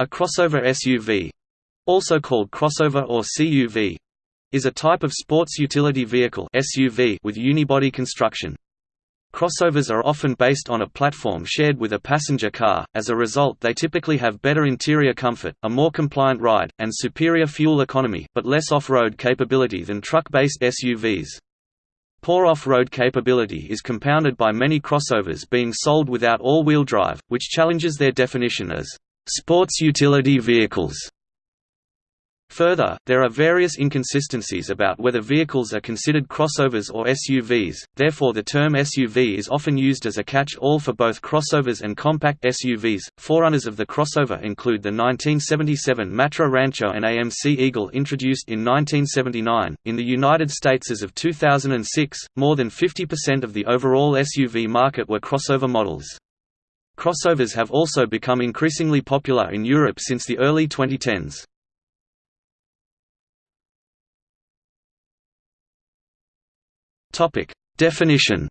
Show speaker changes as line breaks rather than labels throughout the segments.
A crossover SUV also called crossover or CUV is a type of sports utility vehicle SUV with unibody construction. Crossovers are often based on a platform shared with a passenger car, as a result they typically have better interior comfort, a more compliant ride, and superior fuel economy but less off-road capability than truck-based SUVs. Poor off-road capability is compounded by many crossovers being sold without all-wheel drive, which challenges their definition as sports utility vehicles. Further, there are various inconsistencies about whether vehicles are considered crossovers or SUVs, therefore the term SUV is often used as a catch-all for both crossovers and compact SUVs. Forerunners of the crossover include the 1977 Matra Rancho and AMC Eagle introduced in 1979. In the United States as of 2006, more than 50% of the overall SUV market were crossover models. Crossovers have also become increasingly popular in Europe since the early 2010s. Topic: Definition.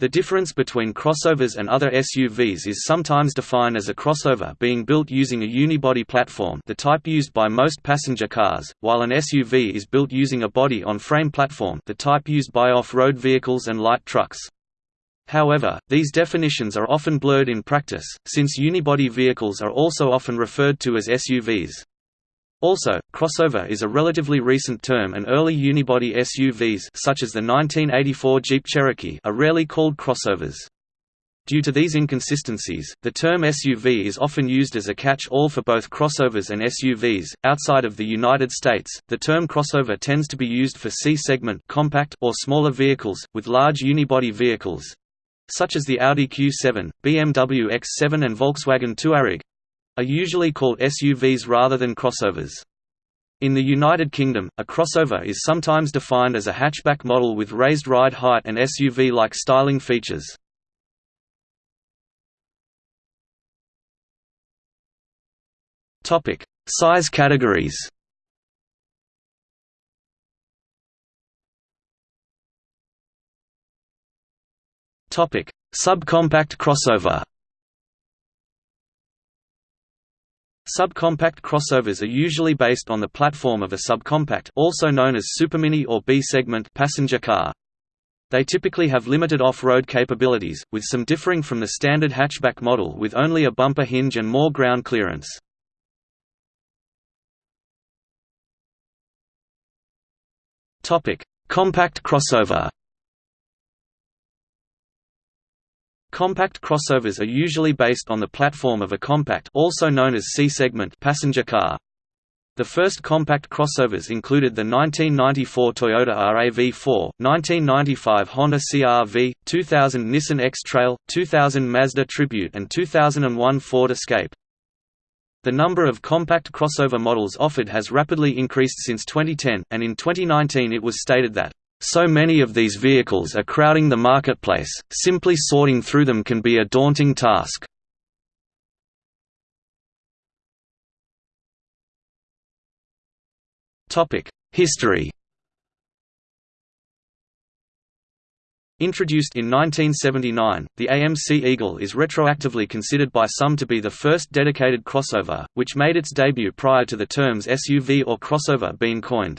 The difference between crossovers and other SUVs is sometimes defined as a crossover being built using a unibody platform the type used by most passenger cars, while an SUV is built using a body-on-frame platform the type used by off-road vehicles and light trucks. However, these definitions are often blurred in practice, since unibody vehicles are also often referred to as SUVs. Also, crossover is a relatively recent term and early unibody SUVs such as the 1984 Jeep Cherokee are rarely called crossovers. Due to these inconsistencies, the term SUV is often used as a catch-all for both crossovers and SUVs. Outside of the United States, the term crossover tends to be used for C-segment compact or smaller vehicles with large unibody vehicles, such as the Audi Q7, BMW X7 and Volkswagen Touareg, are usually called SUVs rather than crossovers. In the United Kingdom, a crossover is sometimes defined as a hatchback model with raised ride height and SUV-like styling features. Size categories. Topic: Subcompact crossover. Subcompact crossovers are usually based on the platform of a subcompact also known as supermini or B-segment passenger car. They typically have limited off-road capabilities, with some differing from the standard hatchback model with only a bumper hinge and more ground clearance. Topic: Compact crossover Compact crossovers are usually based on the platform of a compact also known as C-segment passenger car. The first compact crossovers included the 1994 Toyota RAV4, 1995 Honda CR-V, 2000 Nissan X-Trail, 2000 Mazda Tribute and 2001 Ford Escape. The number of compact crossover models offered has rapidly increased since 2010, and in 2019 it was stated that so many of these vehicles are crowding the marketplace, simply sorting through them can be a daunting task. History Introduced in 1979, the AMC Eagle is retroactively considered by some to be the first dedicated crossover, which made its debut prior to the terms SUV or crossover being coined.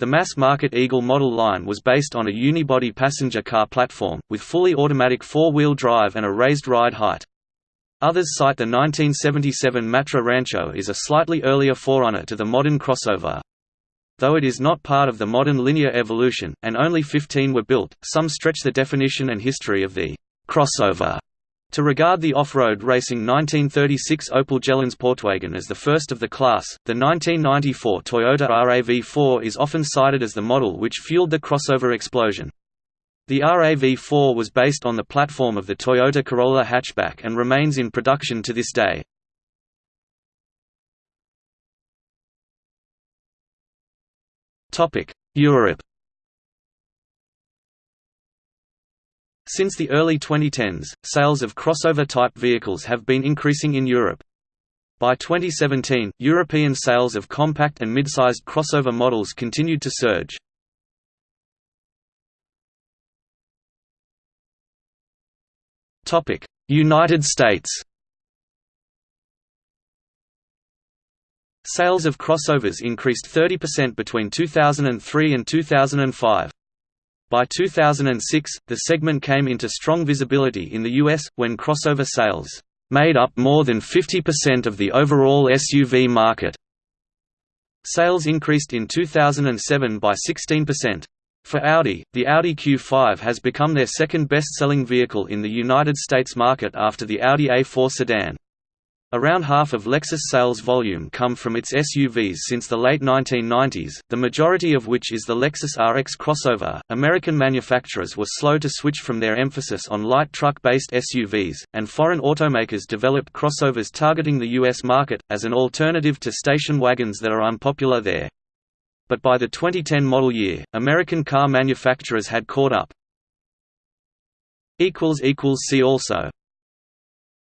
The mass-market Eagle model line was based on a unibody passenger car platform, with fully automatic four-wheel drive and a raised ride height. Others cite the 1977 Matra Rancho as a slightly earlier forerunner to the modern crossover. Though it is not part of the modern linear evolution, and only 15 were built, some stretch the definition and history of the crossover to regard the off-road racing 1936 Opel Sportwagen as the first of the class, the 1994 Toyota RAV4 is often cited as the model which fueled the crossover explosion. The RAV4 was based on the platform of the Toyota Corolla hatchback and remains in production to this day. Europe Since the early 2010s, sales of crossover-type vehicles have been increasing in Europe. By 2017, European sales of compact and mid-sized crossover models continued to surge. United States Sales of crossovers increased 30% between 2003 and 2005. By 2006, the segment came into strong visibility in the US, when crossover sales made up more than 50% of the overall SUV market. Sales increased in 2007 by 16%. For Audi, the Audi Q5 has become their second best-selling vehicle in the United States market after the Audi A4 sedan. Around half of Lexus sales volume come from its SUVs since the late 1990s, the majority of which is the Lexus RX crossover. American manufacturers were slow to switch from their emphasis on light truck based SUVs, and foreign automakers developed crossovers targeting the U.S. market, as an alternative to station wagons that are unpopular there. But by the 2010 model year, American car manufacturers had caught up. See also